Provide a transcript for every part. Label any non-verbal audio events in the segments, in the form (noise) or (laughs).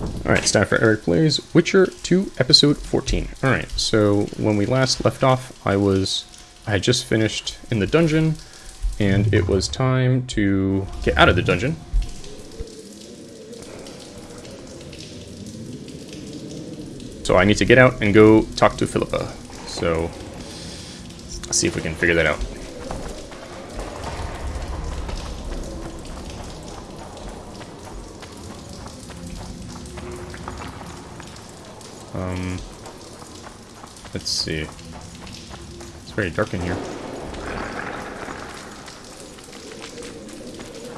Alright, it's time for Eric Plays Witcher 2 Episode 14. Alright, so when we last left off, I was... I had just finished in the dungeon, and it was time to get out of the dungeon. So I need to get out and go talk to Philippa. So, let's see if we can figure that out. Um, let's see. It's very dark in here.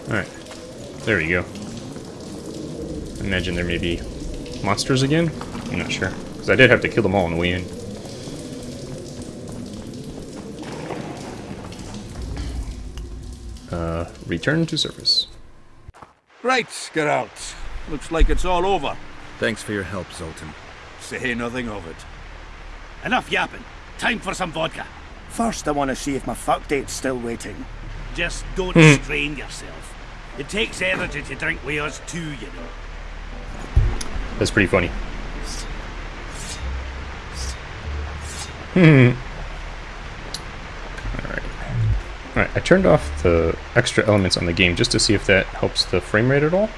Alright. There we go. Imagine there may be monsters again? I'm not sure. Because I did have to kill them all on the way in. Uh, return to surface. Right, Geralt. Looks like it's all over. Thanks for your help, Zoltan. Say nothing of it. Enough yapping. Time for some vodka. First, I want to see if my fuck date's still waiting. Just don't strain yourself. It takes energy to drink with us too, you know. That's pretty funny. Hmm. Alright. Alright, I turned off the extra elements on the game just to see if that helps the frame rate at all.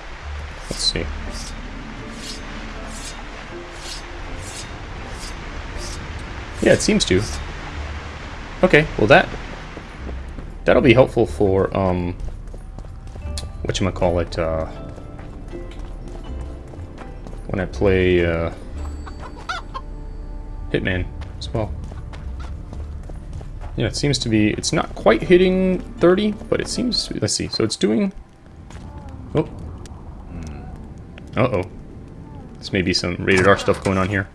Let's see. Yeah, it seems to. Okay, well that that'll be helpful for um what you call it uh when I play uh Hitman as well. Yeah, it seems to be it's not quite hitting 30, but it seems let's see. So it's doing Oh. Uh-oh. This may be some rated R stuff going on here.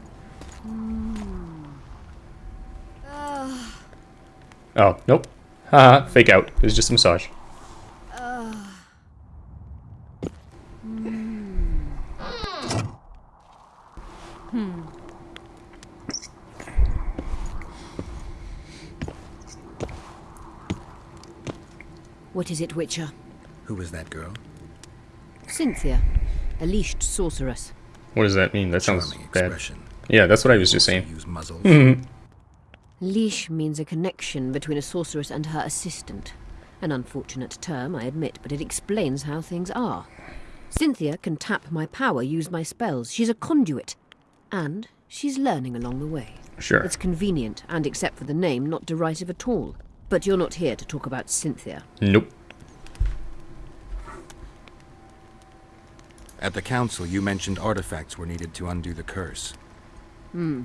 Oh, nope. Haha, fake out. It was just a massage. What is it, Witcher? Who was that girl? Cynthia, a leashed sorceress. What does that mean? That sounds Charming bad. expression. Yeah, that's what I was just saying. Use muzzles. (laughs) Leash means a connection between a sorceress and her assistant. An unfortunate term, I admit, but it explains how things are. Cynthia can tap my power, use my spells. She's a conduit. And she's learning along the way. Sure. It's convenient, and except for the name, not derisive at all. But you're not here to talk about Cynthia. Nope. At the council, you mentioned artifacts were needed to undo the curse. Hmm.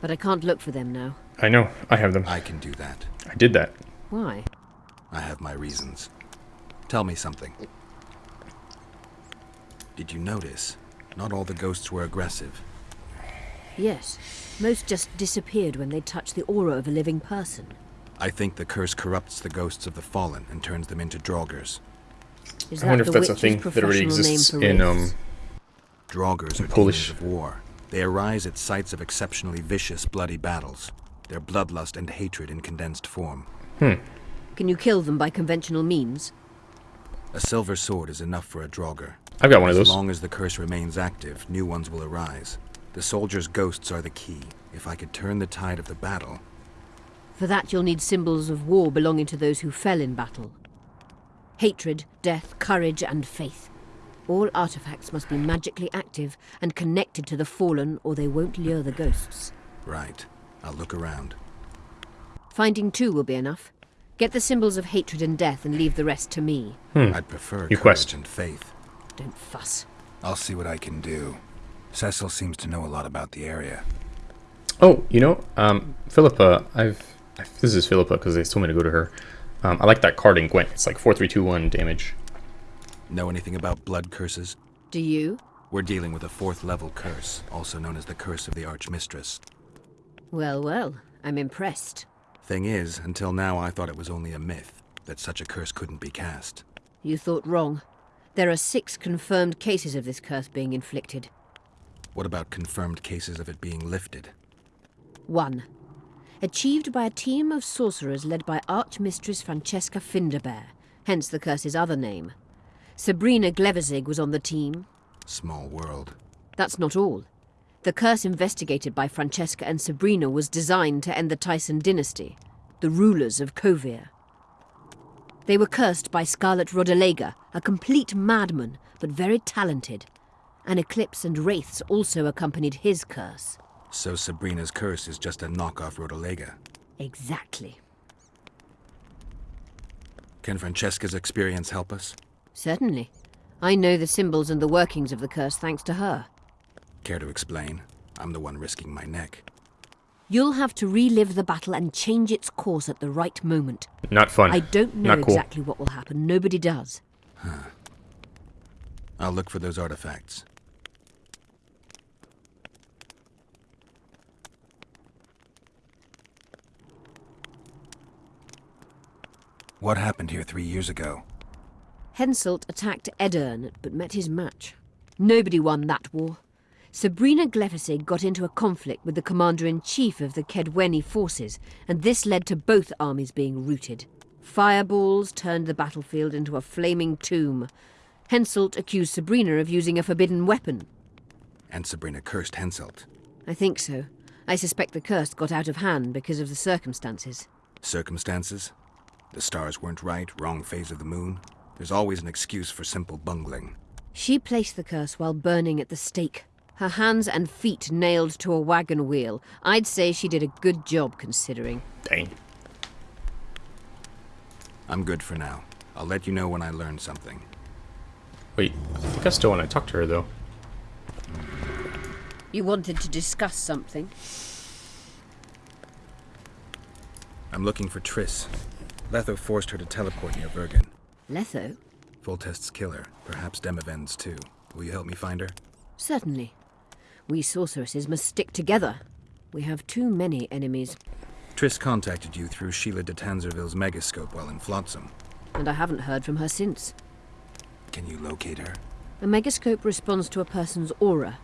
But I can't look for them now. I know. I have them. I can do that. I did that. Why? I have my reasons. Tell me something. Did you notice? Not all the ghosts were aggressive. Yes. Most just disappeared when they touched the aura of a living person. I think the curse corrupts the ghosts of the fallen and turns them into draugrs. Is I wonder if that's a thing that already exists for in um wraiths? Draugrs are Polish. demons of war. They arise at sites of exceptionally vicious, bloody battles. Their bloodlust and hatred in condensed form. Hmm. Can you kill them by conventional means? A silver sword is enough for a Draugr. I've got one of those. As long as the curse remains active, new ones will arise. The soldiers' ghosts are the key. If I could turn the tide of the battle, For that you'll need symbols of war belonging to those who fell in battle. Hatred, death, courage, and faith. All artifacts must be magically active and connected to the fallen, or they won't lure the ghosts. right. I'll look around. Finding two will be enough. Get the symbols of hatred and death and leave the rest to me. Hmm. I'd prefer You courage quest. and faith. Don't fuss. I'll see what I can do. Cecil seems to know a lot about the area. Oh, you know, um, Philippa, I've this is Philippa because they told me to go to her. Um, I like that card in Gwent. It's like four, three, two, one damage. Know anything about blood curses? Do you? We're dealing with a fourth level curse, also known as the Curse of the Archmistress. Well, well, I'm impressed. Thing is, until now I thought it was only a myth, that such a curse couldn't be cast. You thought wrong. There are six confirmed cases of this curse being inflicted. What about confirmed cases of it being lifted? One. Achieved by a team of sorcerers led by Archmistress Francesca Findabair, hence the curse's other name. Sabrina Glevissig was on the team. Small world. That's not all. The curse investigated by Francesca and Sabrina was designed to end the Thyssen dynasty, the rulers of Kovir. They were cursed by Scarlet Rodalega, a complete madman, but very talented. An eclipse and wraiths also accompanied his curse. So Sabrina's curse is just a knockoff Rodalega. Exactly. Can Francesca's experience help us? Certainly. I know the symbols and the workings of the curse thanks to her. Care to explain? I'm the one risking my neck. You'll have to relive the battle and change its course at the right moment. Not fun. I don't know cool. exactly what will happen. Nobody does. I'll look for those artifacts. What happened here three years ago? Henselt attacked Aedirn, but met his match. Nobody won that war. Sabrina Glevissig got into a conflict with the commander-in-chief of the Kaedweni forces, and this led to both armies being routed. Fireballs turned the battlefield into a flaming tomb. Henselt accused Sabrina of using a forbidden weapon. And Sabrina cursed Henselt. I think so. I suspect the curse got out of hand because of the circumstances. Circumstances? The stars weren't right, wrong phase of the moon. There's always an excuse for simple bungling. She placed the curse while burning at the stake. Her hands and feet nailed to a wagon wheel. I'd say she did a good job considering. Dang. I'm good for now. I'll let you know when I learn something. Wait, I think I still want to talk to her though. You wanted to discuss something? I'm looking for Triss. Letho forced her to teleport near Vergen. Letho? Foltest's killer, perhaps Demavend's too. Will you help me find her? Certainly. We sorceresses must stick together. We have too many enemies, Triss contacted you through Sheala de Tancarville's megascope while in Flotsam. and I haven't heard from her since. Can you locate her? A megascope responds to a person's aura.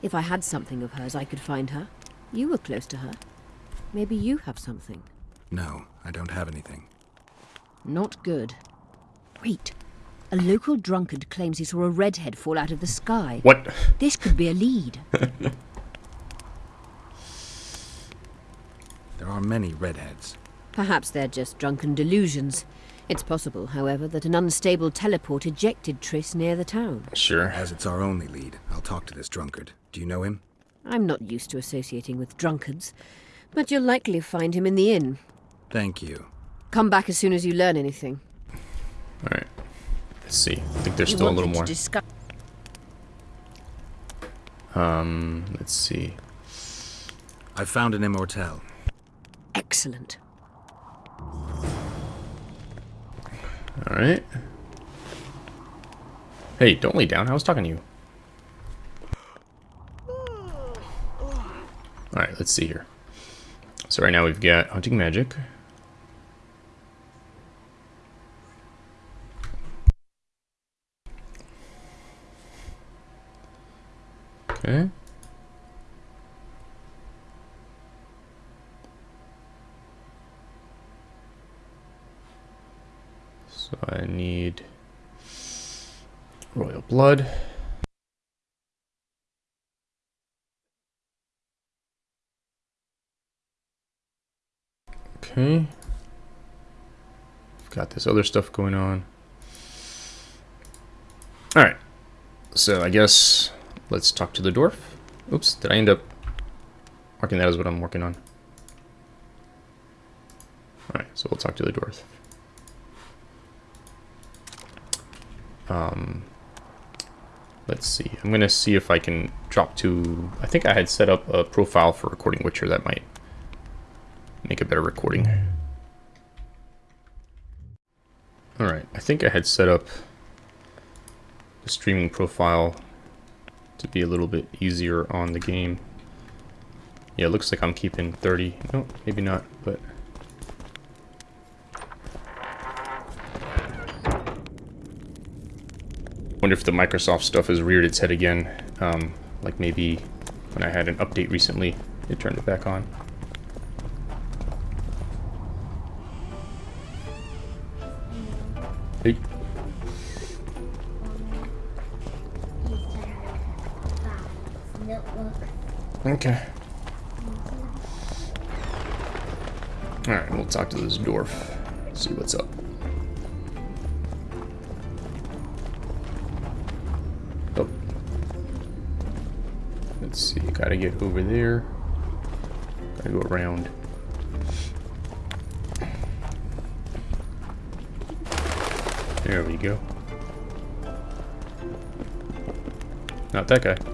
If I had something of hers, I could find her. You were close to her. Maybe you have something. No, I don't have anything. Not good. Wait. A local drunkard claims he saw a redhead fall out of the sky. What? This could be a lead. (laughs) There are many redheads. Perhaps they're just drunken delusions. It's possible, however, that an unstable teleport ejected Triss near the town. Sure. As it's our only lead, I'll talk to this drunkard. Do you know him? I'm not used to associating with drunkards, but you'll likely find him in the inn. Thank you. Come back as soon as you learn anything. Alright. Let's see. I think there's You still a little more. Um, let's see. I found an immortel. Excellent. Alright. Hey, don't lay down. I was talking to you. Alright, let's see here. So right now we've got Hunting Magic. Okay. So I need royal blood. Okay. I've got this other stuff going on. Alright. So I guess let's talk to the dwarf. Oops, did I end up marking that as what I'm working on? Alright, so we'll talk to the dwarf. Um, let's see. I'm gonna see if I can drop to. I think I had set up a profile for recording Witcher that might make a better recording. All right, I think I had set up the streaming profile to be a little bit easier on the game. Yeah, it looks like I'm keeping 30. No, maybe not, but wonder if the Microsoft stuff has reared its head again. Um, like maybe when I had an update recently, it turned it back on. Okay. Alright, we'll talk to this dwarf. See what's up. Oh. Let's see, gotta get over there. Gotta go around. There we go. Not that guy.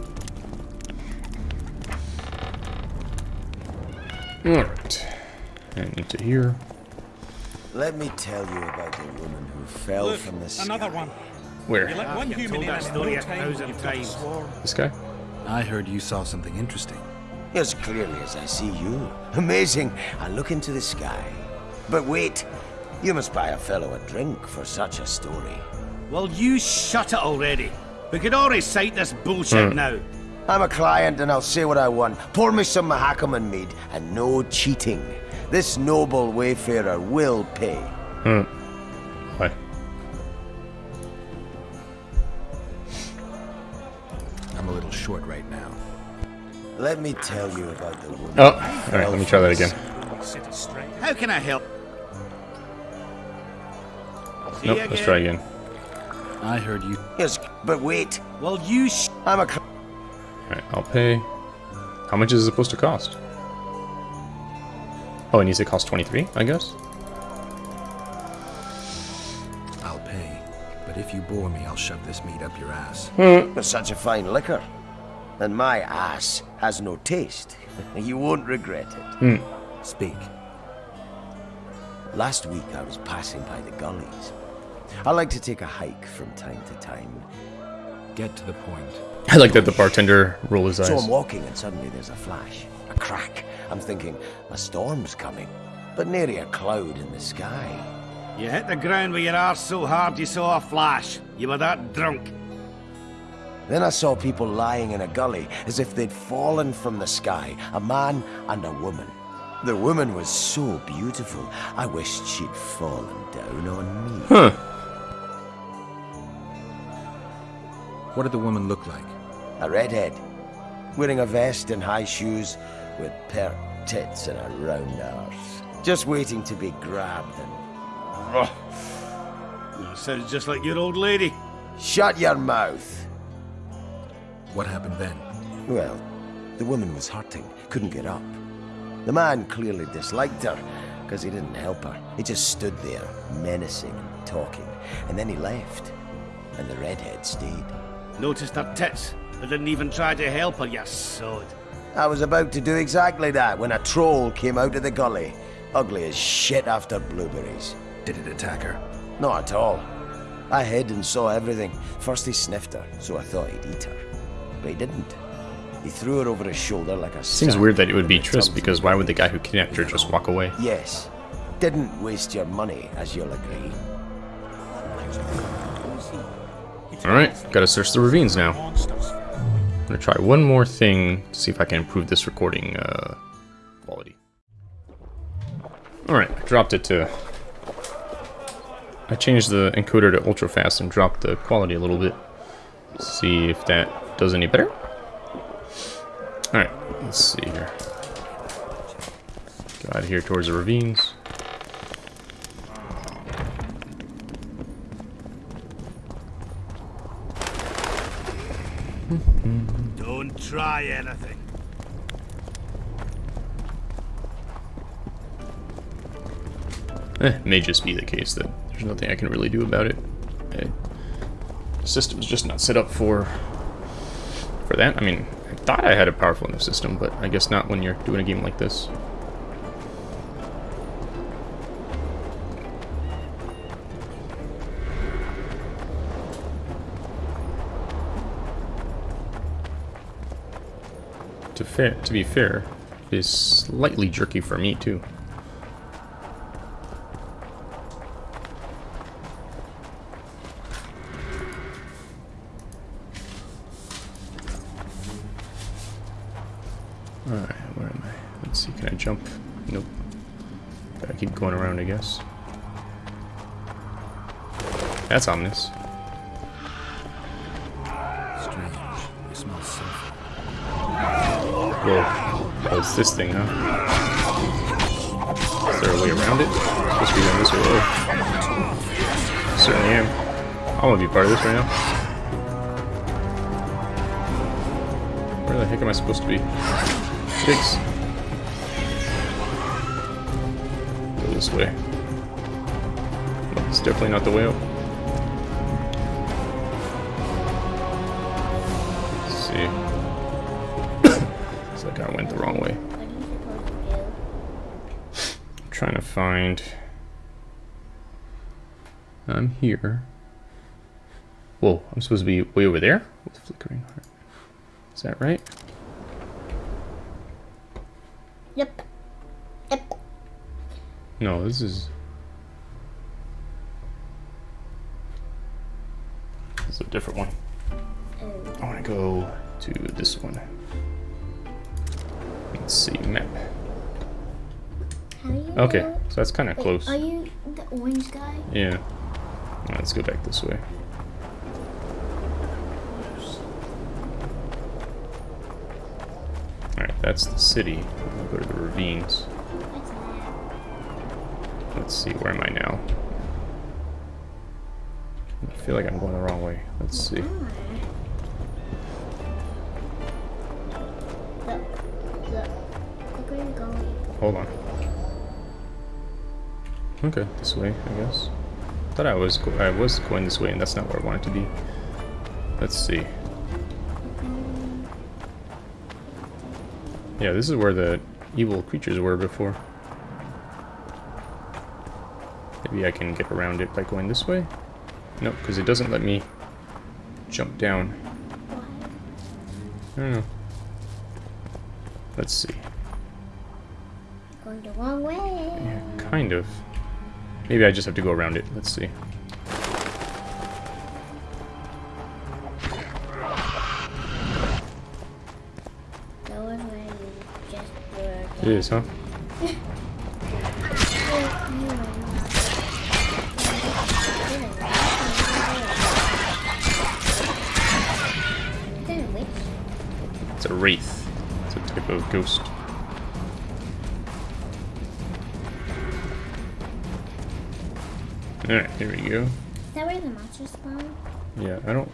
Alright. And into here. Let me tell you about the woman who fell Look, from the sky. another one. Where? You let one human told in that story a thousand you've got a times. This guy? I heard you saw something interesting. As clearly as I see you. Amazing. I look into the sky. But wait. You must buy a fellow a drink for such a story. Well, you shut it already. We could already cite this bullshit hmm. now. I'm a client and I'll say what I want. Pour me some Mahakaman mead and no cheating. This noble wayfarer will pay. Hmm. Why? I'm a little short right now. Let me tell you about the woman. Oh, alright, let me try that again. sky. Set it straight. How can I help? See Nope, you let's try again. I heard you. Yes, but wait. Well, you sh- I'm a cl- Alright, I'll pay. How much is it supposed to cost? Oh, it needs to cost 23, I guess? I'll pay. But if you bore me, I'll shove this meat up your ass. Hmm. It's such a fine liquor. And my ass has no taste. (laughs) you won't regret it. Hmm. Speak. Last week I was passing by the gullies. I like to take a hike from time to time. Get to the point. I like that the bartender roll his eyes. So I'm walking and suddenly there's a flash, a crack. I'm thinking, a storm's coming. But nary a cloud in the sky. You hit the ground with your arse so hard you saw a flash. You were that drunk. Then I saw people lying in a gully as if they'd fallen from the sky, a man and a woman. The woman was so beautiful, I wished she'd fallen down on me. Huh. What did the woman look like? A redhead, wearing a vest and high shoes, with pert tits and a round arse. Just waiting to be grabbed and... Sounds just like your old lady. Shut your mouth! What happened then? Well, the woman was hurting, couldn't get up. The man clearly disliked her, because he didn't help her. He just stood there, menacing and talking, and then he left. And the redhead stayed. Noticed her tits, but didn't even try to help her, you sod. I was about to do exactly that when a troll came out of the gully. Ugly as shit after blueberries. Did it attack her? Not at all. I hid and saw everything. First he sniffed her, so I thought he'd eat her. But he didn't. He threw her over his shoulder like a Seems weird that it would be with a Triss because why would the guy who kidnapped her just walk away? Yes. Didn't waste your money, as you'll agree. Alright, gotta search the ravines now. I'm gonna try one more thing to see if I can improve this recording uh, quality. Alright, I dropped it to... I changed the encoder to ultra fast and dropped the quality a little bit. See if that does any better. Alright, let's see here. Go out here towards the ravines. Try anything. Eh, may just be the case that there's nothing I can really do about it. Eh, the system's just not set up for for that. I mean, I thought I had a powerful enough system, but I guess not when you're doing a game like this. To fair, to be fair, is slightly jerky for me too. Alright, where am I? Let's see, can I jump? Nope. Gotta keep going around, I guess. That's ominous. This thing, huh? Is there a way around it? Supposed to be going this way. Certainly am. I want to be part of this right now. Where the heck am I supposed to be? Pigs. Go this way. It's definitely not the way up. Trying to find. I'm here. Whoa, I'm supposed to be way over there? With flickering heart. Is that right? Yep. Yep. No, this is. This is a different one. Oh. I want to go to this one. Let's see, map. Okay, know- so that's kind of close. Are you the orange guy? Yeah. Let's go back this way. Alright, that's the city. We'll go to the ravines. Let's see, where am I now? I feel like I'm going the wrong way. Let's see. Hold on. Okay, this way, I guess. Thought I was go I was going this way, and that's not where I wanted to be. Let's see. Yeah, this is where the evil creatures were before. Maybe I can get around it by going this way? Nope, because it doesn't let me jump down. I don't know. Let's see. Going the wrong way. Yeah, kind of. Maybe I just have to go around it. Let's see. That was where you just were. It is, huh? (laughs) It's a wraith. It's a type of ghost. Alright, here we go. Is that where the monsters spawn? Yeah, I don't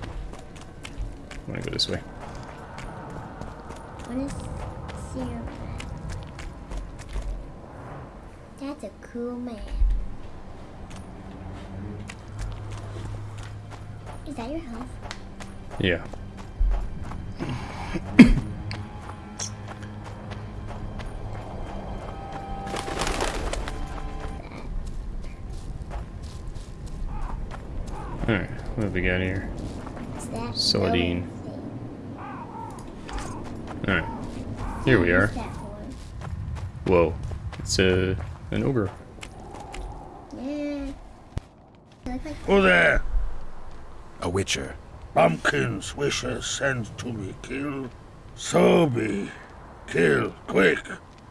want to go this way. What is Sierra? That's a cool map. Is that your house? Yeah. We got here? that Saladin. glowing thing? Alright. Here we are. What's that for? Whoa. It's a an ogre. Yeah. They Who there? A witcher. Pumpkin's wishes sent to me kill. So be. Kill, quick.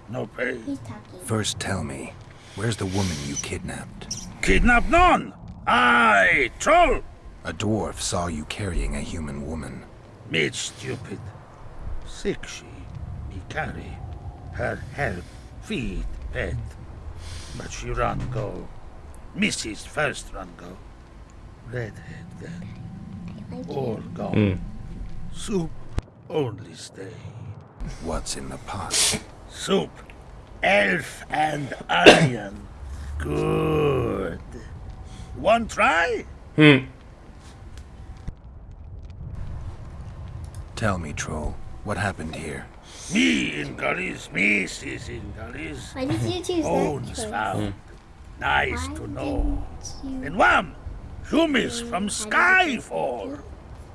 No pay. he's talking. First tell me, where's the woman you kidnapped? Kidnap none. I, troll. A dwarf saw you carrying a human woman. Made stupid. Sick she. Me carry. Her help. Feed. Pet. But she run go. Mrs. first run go. Redhead then. All gone. Mm. Soup. Only stay. What's in the pot? Soup. Elf and (coughs) onion. Good. One try? Hmm. Tell me, troll, what happened here? Me in gullies, Mrs. in gullies. Why did you choose Bones that choice? found. Hmm. Nice Why to know. you- And wham! Humans from Skyfall.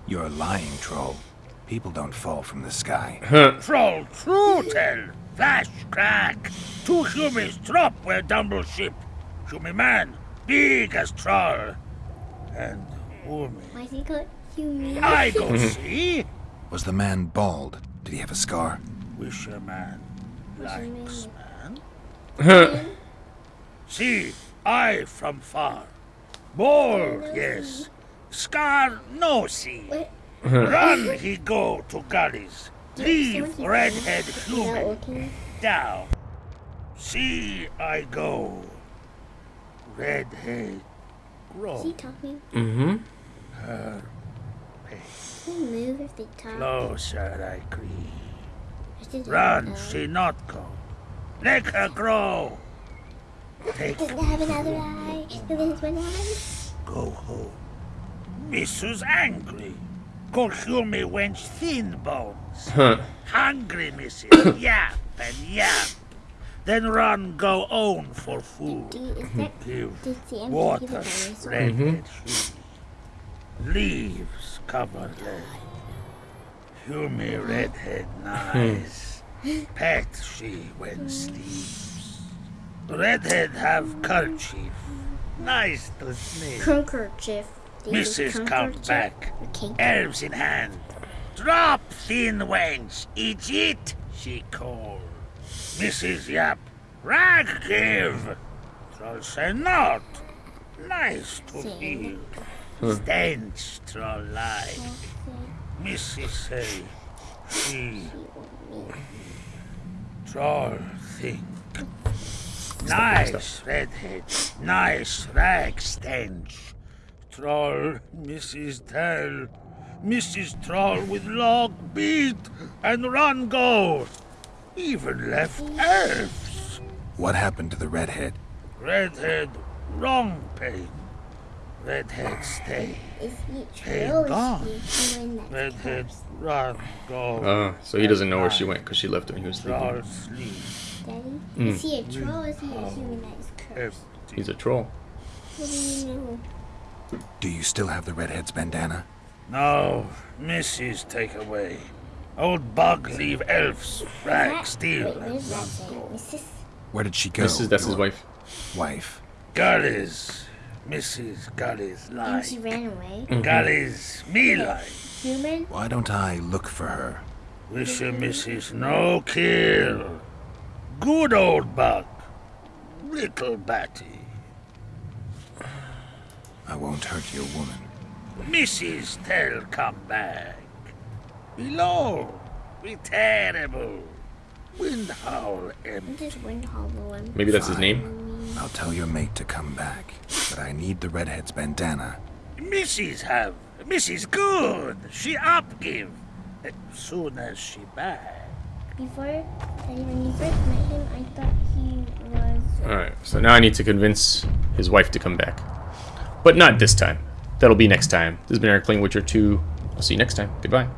You're lying, troll. People don't fall from the sky. (laughs) Troll true tell. Flash crack. Two humans drop where Dumble ship. Human man, big as troll. And woman. Why is he called human? I go (laughs) see. Was the man bald? Did he have a scar? Wisher man likes man. Man? (laughs) See, I from far. Bald, yes. Scar no see. Run he go to gullies. Leave redhead Not human down. See I go. Redhead Is grow he talking? Mm-hmm. Can he move if they talk? closer I creep. Or is it Run, she not go. Make her grow. Take Doesn't have another eye. And then it's one eye. go home. Mrs. Angry. Go hear me wench thin bones. Huh. Hungry, Mrs. (coughs) yap and yap. Then run go own for food. Do you, is that Give did the empty water, mm-hmm. the dinosaur? Leaves cover leg. Hear me redhead nice. Pet she when sleeps. Redhead have kerchief. Nice to sneeze. Handkerchief. Do you use Mrs. come back. Elves in hand. Drop, thin wench. Eat it, she called. Mrs. Yap. Rag give. Troll say not. Nice to Sing. Stench troll like. Mrs. say. She. Troll think. Nice redhead. Nice rag stench. Troll, Mrs. Tell. Mrs. Troll with log beat and run go. Even left elves. What happened to the redhead? Redhead, wrong pain. Redhead stay. Is he Hey, gone. he Redhead run go. Uh, so he doesn't know where she went because she left when he was sleeping. sleep. Daddy? Is he a troll or is he a human that is cursed? He's a troll. What do you know? Do you still have the redhead's bandana? No, Mrs. take away. Old bug leave elves rag That- steal Wait, and where's that run saying? go. Mrs. Where did she go? This is that's his your wife. Wife. Gullies, Mrs. Gullies And she ran away. Mm. Gullies, me like. Human? Why don't I look for her? Wish a Mrs. No kill. Good old bug. Little Batty. I won't hurt your woman. Mrs. Tell come back. Below. Be terrible. Wind howl empty. What hollow? Maybe that's his name. I'll tell your mate to come back, but I need the redhead's bandana. Mrs. have. Mrs. Good. She up give. As eh, soon as she back. Before, Daddy, when you first met him, I thought he was. Alright, so now I need to convince his wife to come back. But not this time. That'll be next time. This has been Eric playing Witcher 2. I'll see you next time. Goodbye.